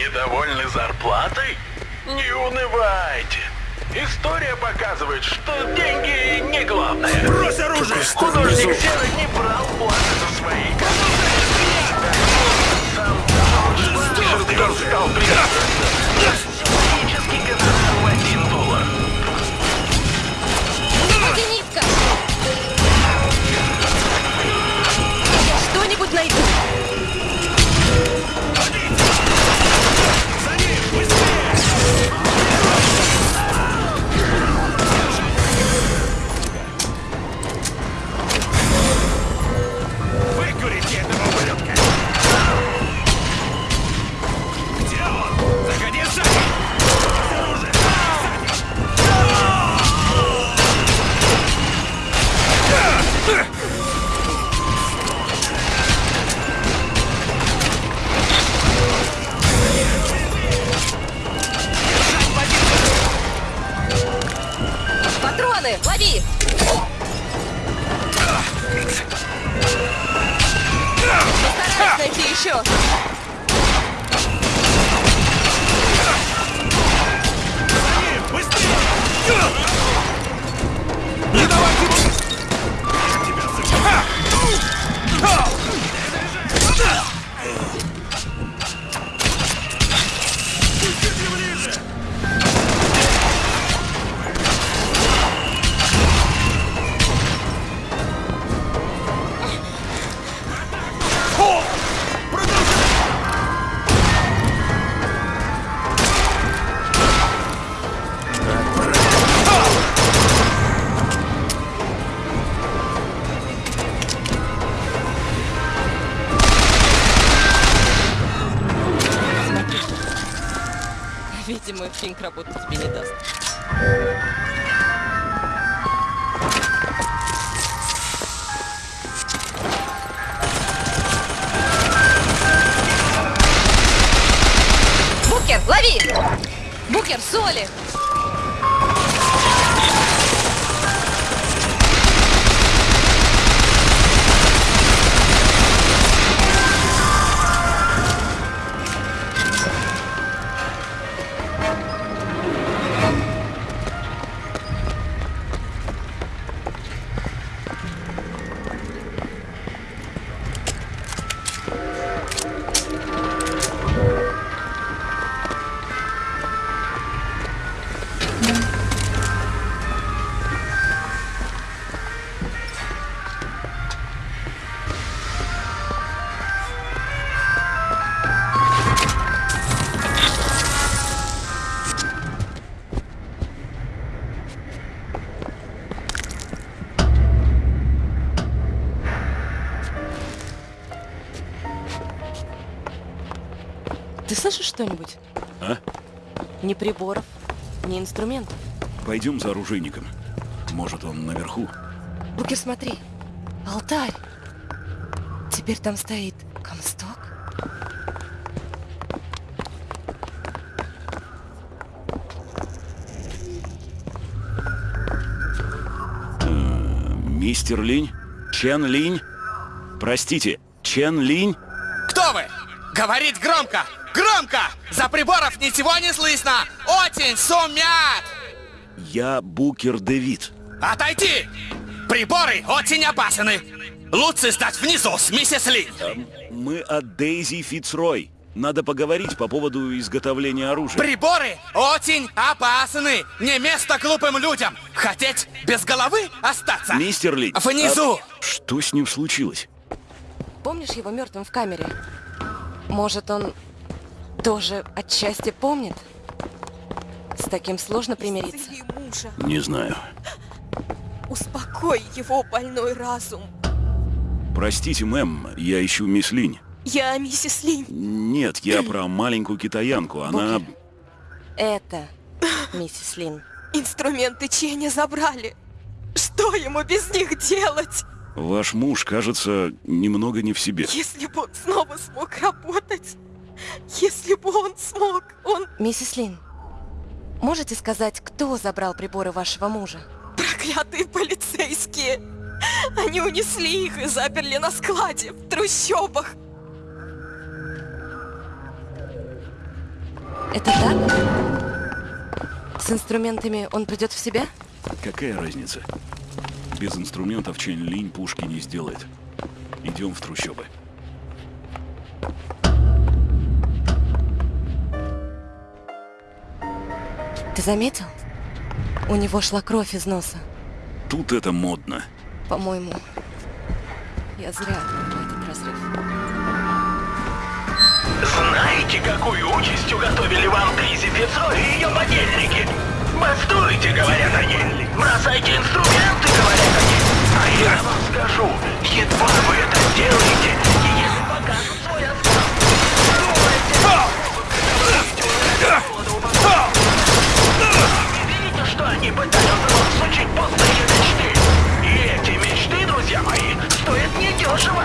Недовольны зарплатой? Не унывайте. История показывает, что деньги не главное. Брось оружие! Художник Серый не брал платы за свои Сам стал Физический гонорар в один доллар. Я что-нибудь найду. Что-нибудь? А? Ни приборов, ни инструментов. Пойдем за оружейником. Может, он наверху? Букер, смотри. Алтарь. Теперь там стоит Комсток. Мистер Линь? Чен Линь? Простите, Чен Линь? Кто вы? Говорить громко! Громко! За приборов ничего не слышно! Очень шумят! Я Букер Дэвид. Отойти! Приборы очень опасны! Лучше сдать внизу с миссис Ли! Мы от Дейзи Фицрой. Надо поговорить по поводу изготовления оружия. Приборы очень опасны! Не место глупым людям! Хотеть без головы остаться? Мистер Линь. Внизу! а что с ним случилось? Помнишь его мертвым в камере? Может, он тоже отчасти помнит? С таким сложно примириться. Не знаю. Успокой его больной разум. Простите, мэм, я ищу мисс Линь. Я миссис Линь. Нет, я про маленькую китаянку. Она... Это миссис Лин. Инструменты Ченя забрали. Что ему без них делать? Ваш муж, кажется, немного не в себе. Если бы он снова смог работать. Если бы он смог, он Миссис Лин, можете сказать, кто забрал приборы вашего мужа? проклятые полицейские. Они унесли их и заперли на складе в трущобах. Это так? С инструментами он придет в себя? Какая разница? Без инструментов Чен Линь пушки не сделает. Идем в трущобы. Ты заметил? У него шла кровь из носа. Тут это модно. По-моему, я зря этот разрыв. Знаете, какую участь уготовили вам Дейзи Фицо и ее подельники? Бастуйте, говорят они. Бросайте инструменты, говорят они. А я вам скажу, едва вы это сделаете, что они пытаются вам сучить пустые мечты? И эти мечты, друзья мои, стоят недешево.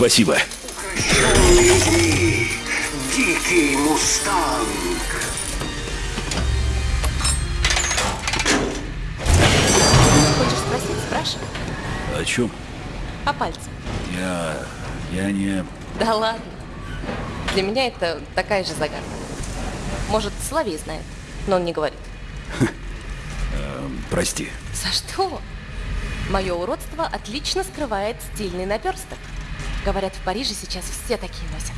Спасибо. Дикий мустанг. Хочешь спросить? Спрашивай. О чем? По пальцам. Я... Я не... Да ладно. Для меня это такая же загадка. Может, Соловей знает, но он не говорит. Прости. За что? Мое уродство отлично скрывает стильный наперсток. Говорят, в Париже сейчас все такие носят.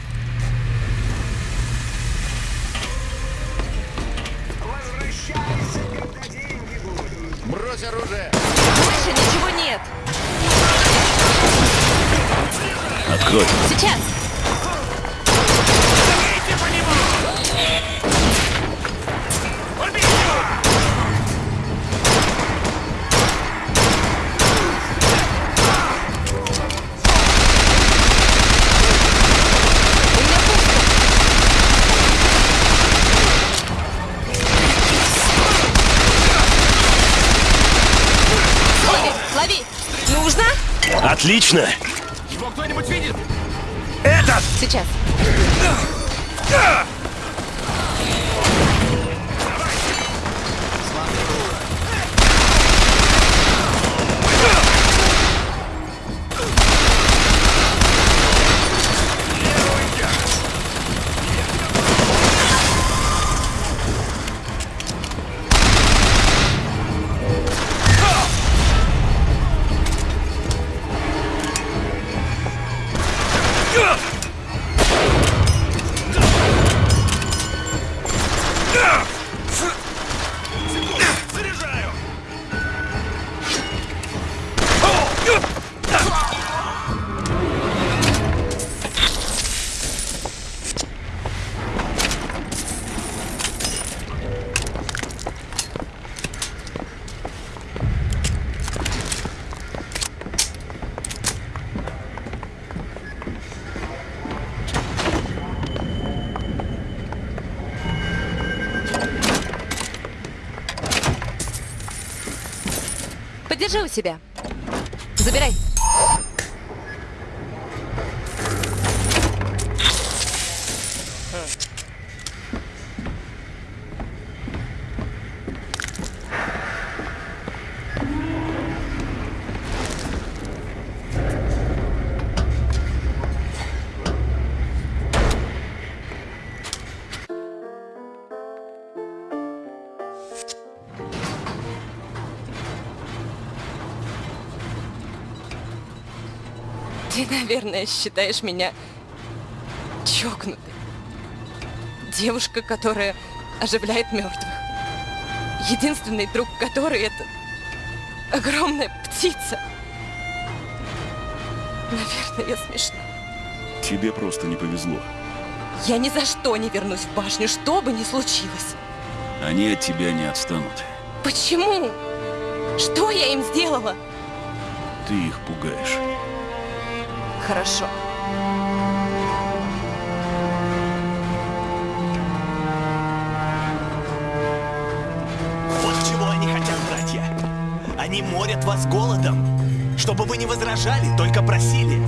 Брось оружие! Больше ничего нет. Открой. Сейчас. Убить Отлично! Его кто-нибудь видит? Сейчас. Заряжаю! Подержи у себя. Забирай. Ты, наверное, считаешь меня чокнутой. Девушка, которая оживляет мертвых. Единственный друг которой это огромная птица. Наверное, я смешна. Тебе просто не повезло. Я ни за что не вернусь в башню, что бы ни случилось. Они от тебя не отстанут. Почему? Что я им сделала? Ты их пугаешь. Хорошо. Вот чего они хотят, братья. Они морят вас голодом, чтобы вы не возражали, только просили.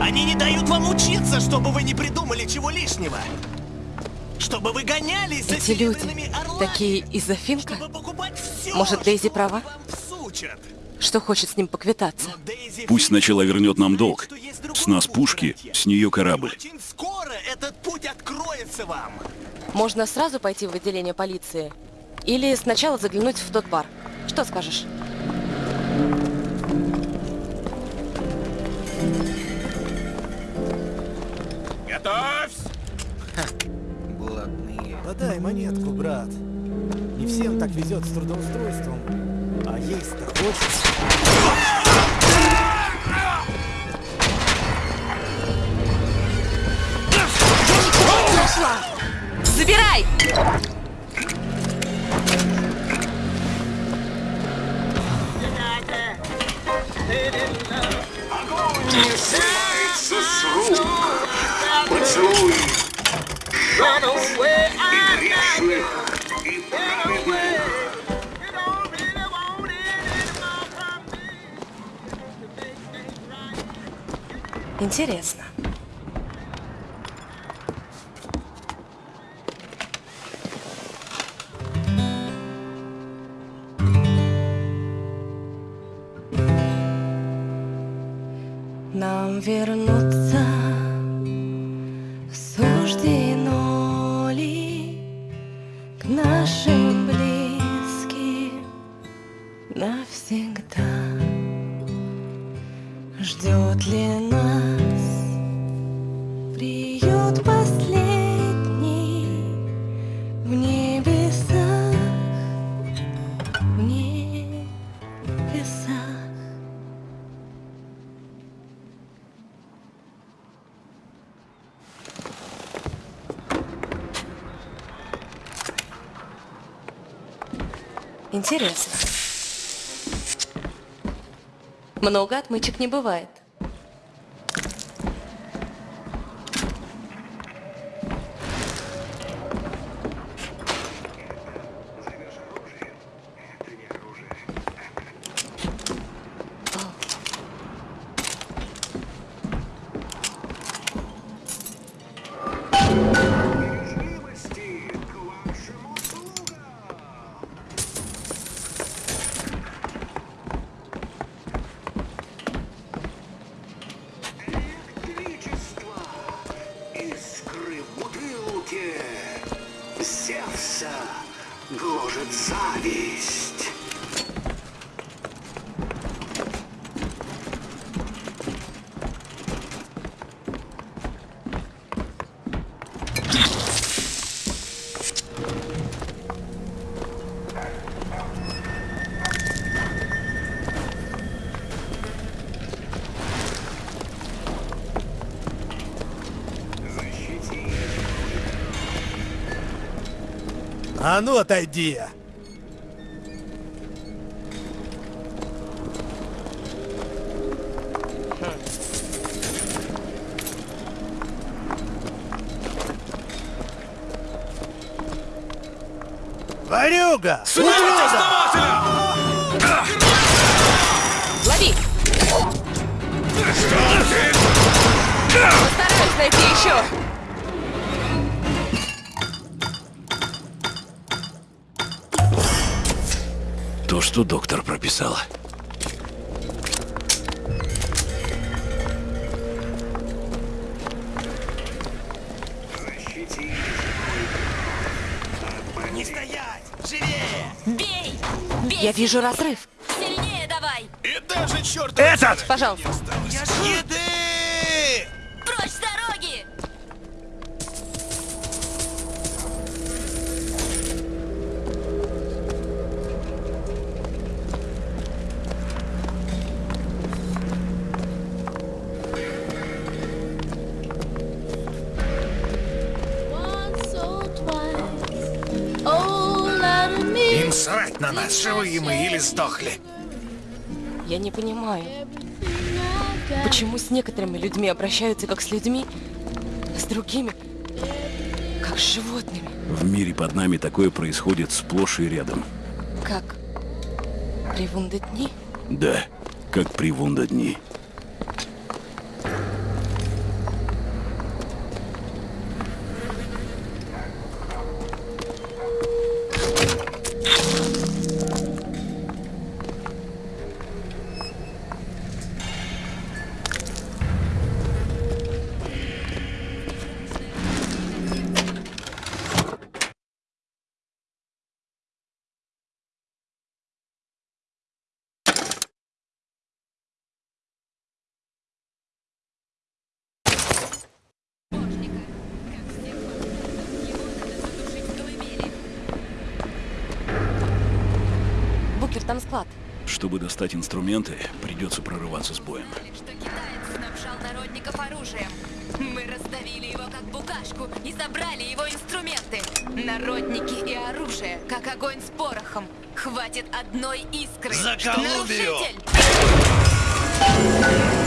Они не дают вам учиться, чтобы вы не придумали чего лишнего. Чтобы вы гонялись за Эти люди орлами. такие из-за Финка? Может, Дейзи права? вам всучат. Что хочет с ним поквитаться? Пусть сначала вернет нам долг. С нас пушки, с нее корабль. Очень скоро этот путь откроется вам. Можно сразу пойти в отделение полиции? Или сначала заглянуть в тот бар? Что скажешь? Готовься! Подай монетку, брат. Не всем так везет с трудоустройством. А есть-то. Нашла! Забирай! Не срывается с рук поцелуй жадных и грешных, и праведных. Интересно. Нам вернуться Интересно. Много отмычек не бывает. Искры в бутылке, Зевса гложет зависть. Ну отойди! Варюга! Лови! Постараюсь найти еще. Что доктор прописала. Не стоять! Живее! Бей! Бей! Я вижу разрыв. Сильнее давай! И даже черт Этот! Пожалуйста. Еды! На нас, живые мы или сдохли. Я не понимаю, почему с некоторыми людьми обращаются как с людьми, а с другими как с животными. В мире под нами такое происходит сплошь и рядом. Как при дни? Да, как при дни. Букер, там склад. Чтобы достать инструменты, придется прорываться с боем. Что китаец снабжал народников оружием. Мы раздавили его как букашку и забрали его инструменты. Народники и оружие, как огонь с порохом. Хватит одной искры. За Колумбию! Нарушитель!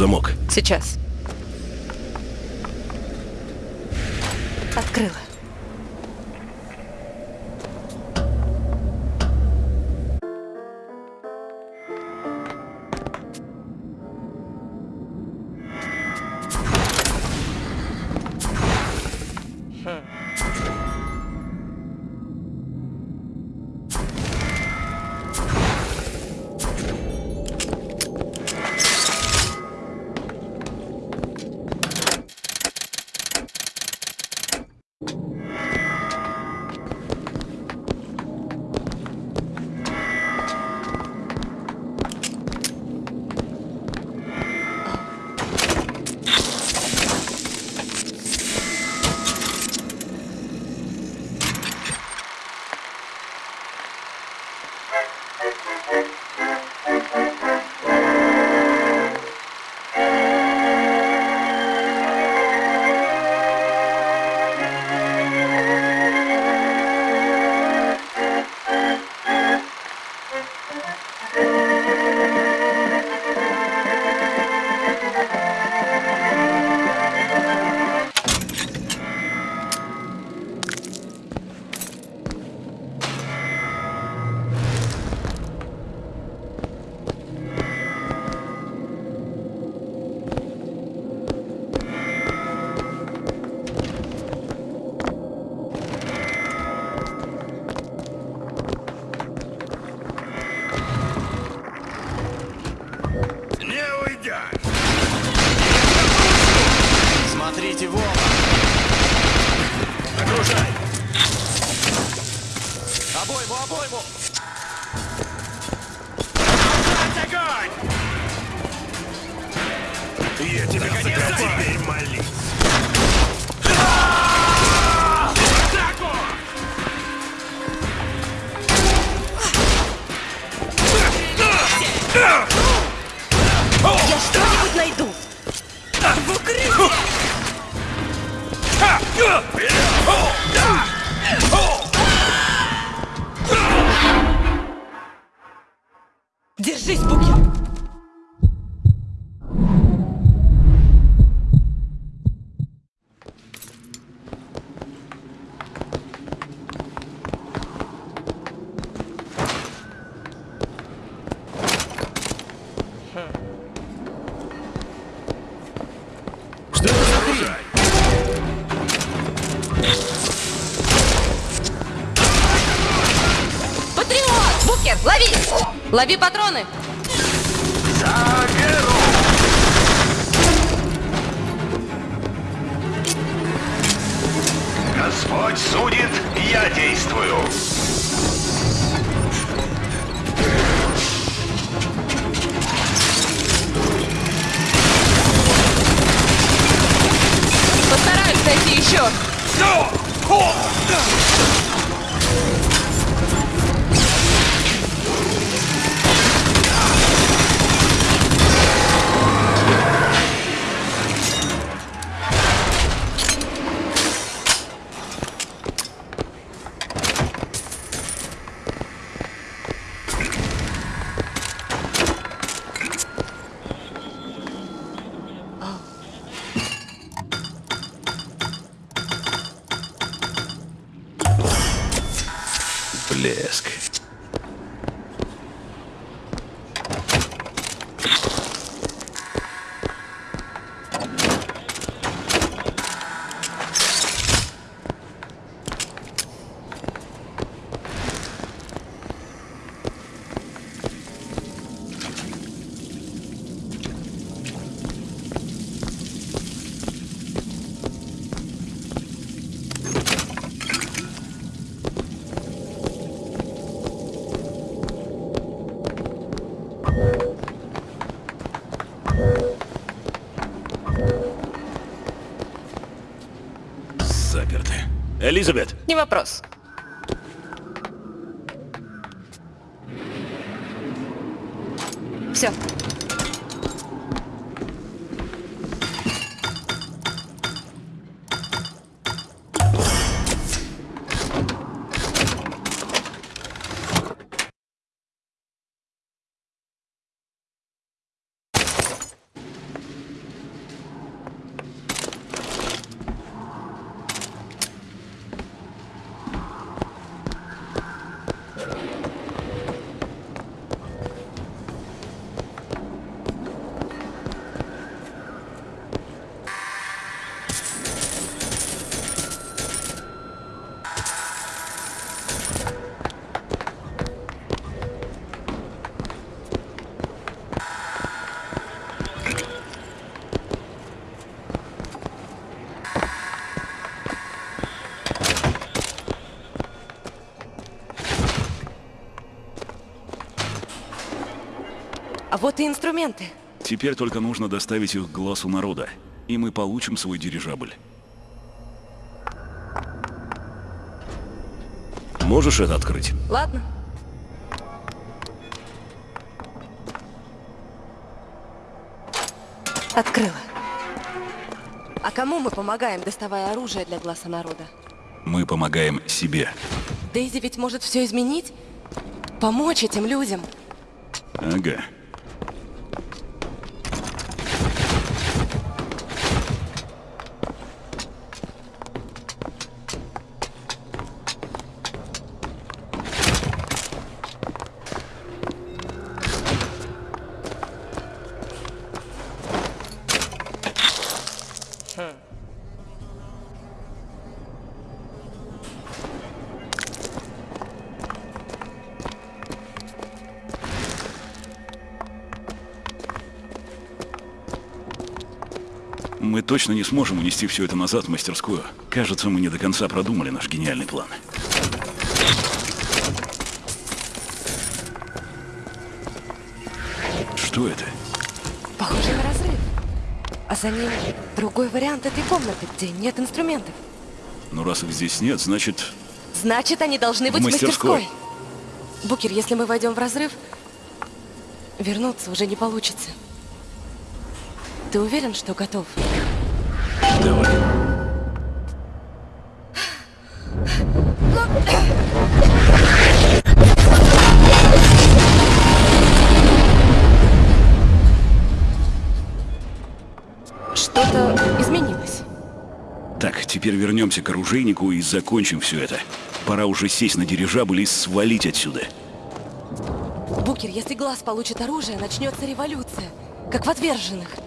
Замок. Сейчас. Открыла. Лови патроны! Господь судит, я действую. Блеск. Элизабет, Не вопрос. Все. Вот и инструменты. Теперь только нужно доставить их к глазу народа, и мы получим свой дирижабль. Можешь это открыть? Ладно. Открыла. А кому мы помогаем, доставая оружие для глаза народа? Мы помогаем себе. Дейзи ведь может все изменить? Помочь этим людям. Ага. Мы точно не сможем унести все это назад в мастерскую. Кажется, мы не до конца продумали наш гениальный план. Что это? Похоже на разрыв. А за ним другой вариант этой комнаты, где нет инструментов. Ну, раз их здесь нет, значит... Значит, они должны быть в мастерской. мастерской. Букер, если мы войдем в разрыв, вернуться уже не получится. Ты уверен, что готов? Давай. Что-то изменилось. Так, теперь вернемся к оружейнику и закончим все это. Пора уже сесть на дирижабль и свалить отсюда. Букер, если глаз получит оружие, начнется революция, как в отверженных.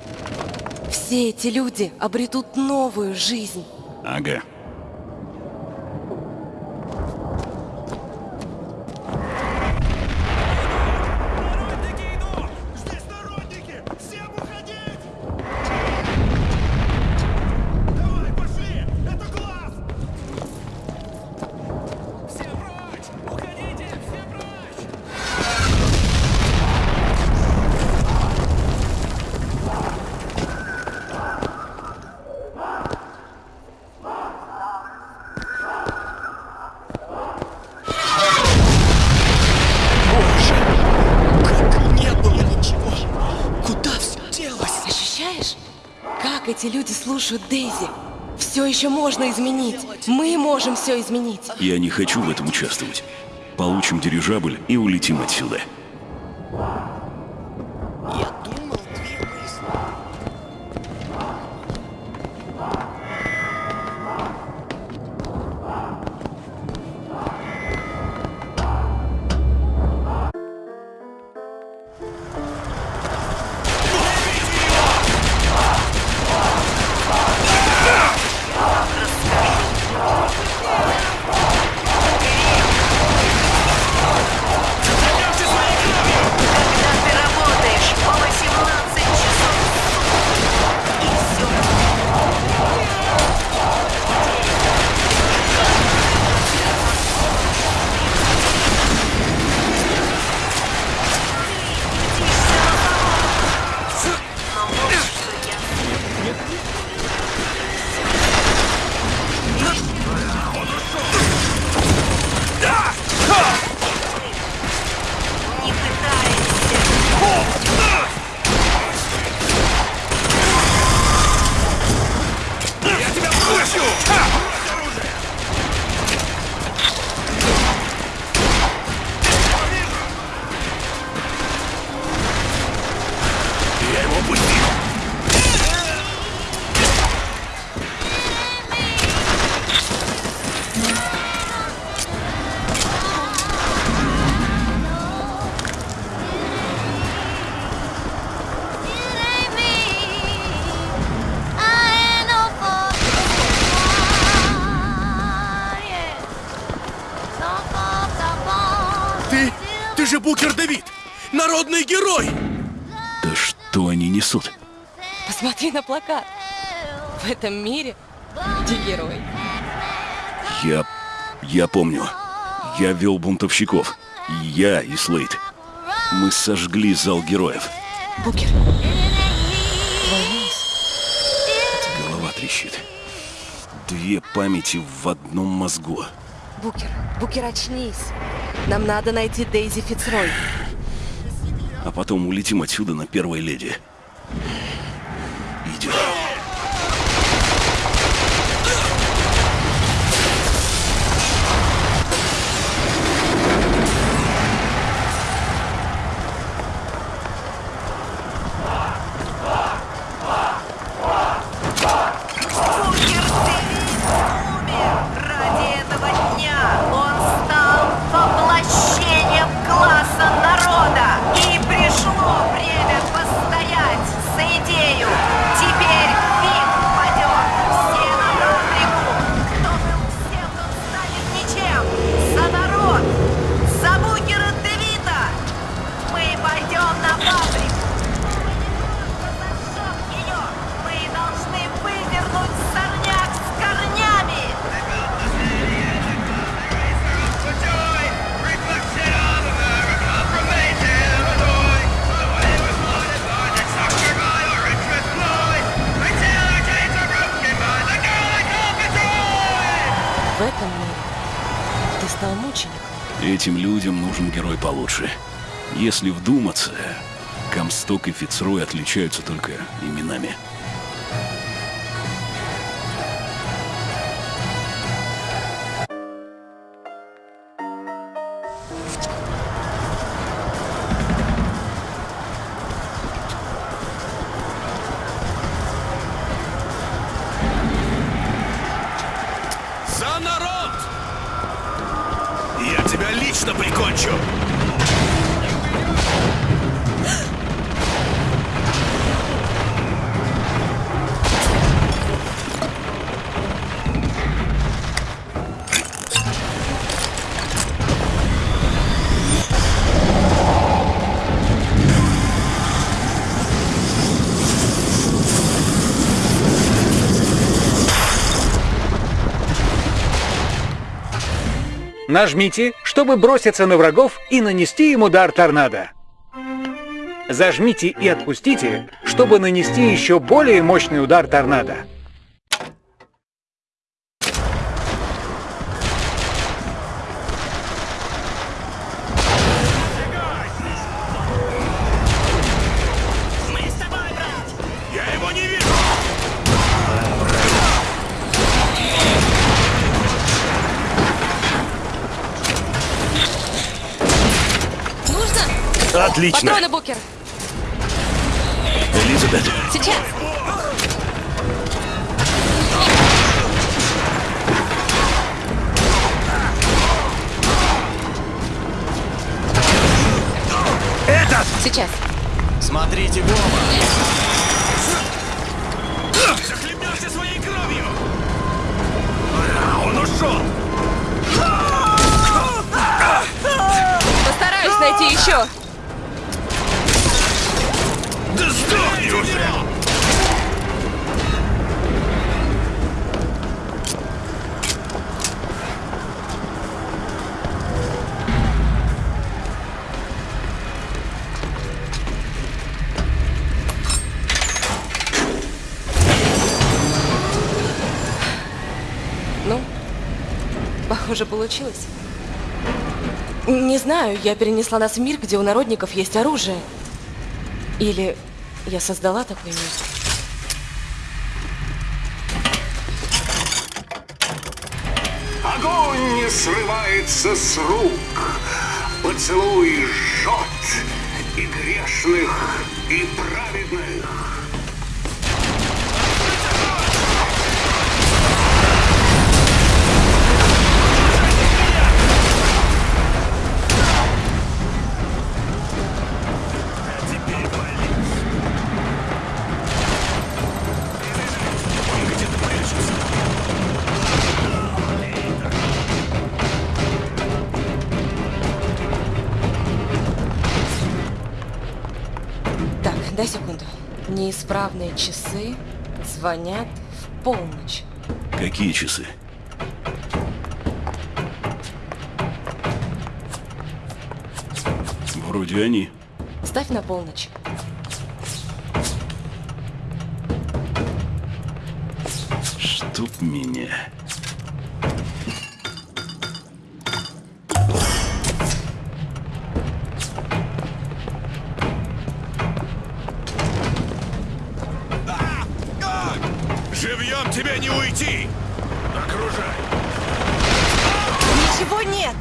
Все эти люди обретут новую жизнь. Ага. Слушают Дейзи? Все еще можно изменить. Мы можем все изменить. Я не хочу в этом участвовать. Получим дирижабль и улетим отсюда. Этом мире ты герой. Я... я помню. Я вел бунтовщиков. Я и Слейд. Мы сожгли зал героев. Букер. Голова трещит. Две памяти в одном мозгу. Букер, Букер, очнись. Нам надо найти Дейзи Фицрой. А потом улетим отсюда на первой леди. Этим людям нужен герой получше. Если вдуматься, Комсток и Фицрой отличаются только именами. Нажмите, чтобы броситься на врагов и нанести им удар торнадо. Зажмите и отпустите, чтобы нанести еще более мощный удар торнадо. Отлично! Патроны, Букер. Элизабет, Сейчас. Сейчас. Смотрите в оба! Захлебнешься своей кровью! Он ушел! Постараюсь найти еще. Уже! Ну, похоже, получилось. Не знаю, я перенесла нас в мир, где у народников есть оружие. Или я создала такой мир. Огонь не срывается с рук, поцелуй жжет и грешных, и праведных. настенные часы звонят в полночь. Какие часы? Вроде они. Ставь на полночь. Чтоб меня. Уйти! Окружай. Ничего нет!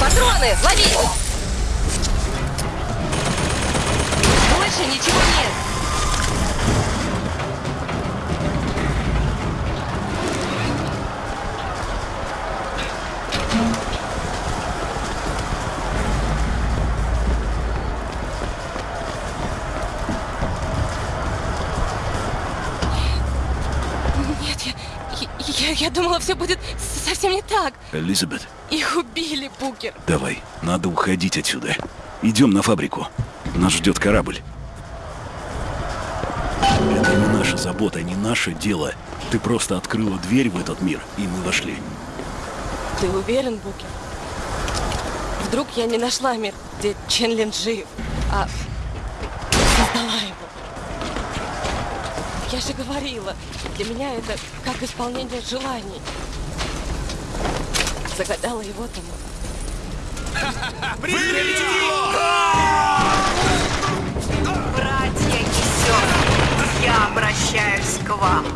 Патроны! Лови! Больше ничего! Нет, думала, все будет совсем не так. Элизабет, Их убили, Букер. давай, надо уходить отсюда. Идем на фабрику. Нас ждет корабль. Это не наша забота, не наше дело. Ты просто открыла дверь в этот мир, и мы вошли. Ты уверен, Букер? Вдруг я не нашла мир, где Ченлин жив, а Я же говорила, для меня это как исполнение желаний. Загадала его там. Братья и сестры, я обращаюсь к вам.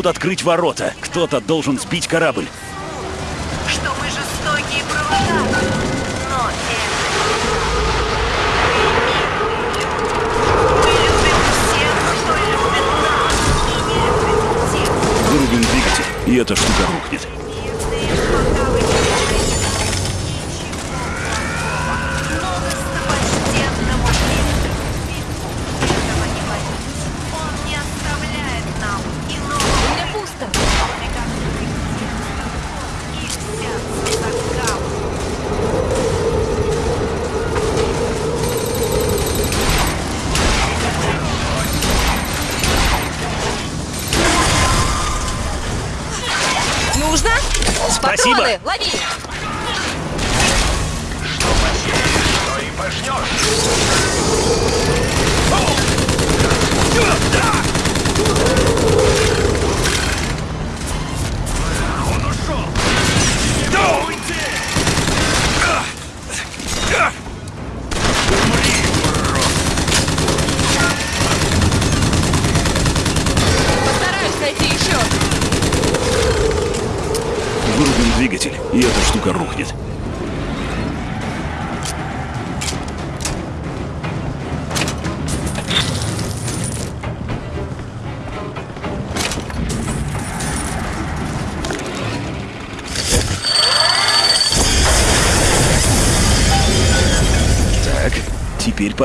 Могут открыть ворота. Кто-то должен сбить корабль. что мы жестокие провода. Но это... Мы любим всех, кто любит нас, и не любим тех, Вырубим двигатель, и эта штука рухнет.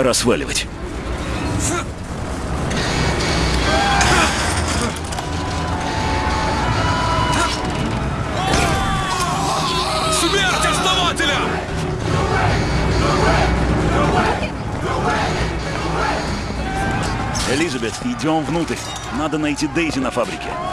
Пора сваливать. Смерть основателя! Элизабет, идем внутрь. Надо найти Дейзи на фабрике.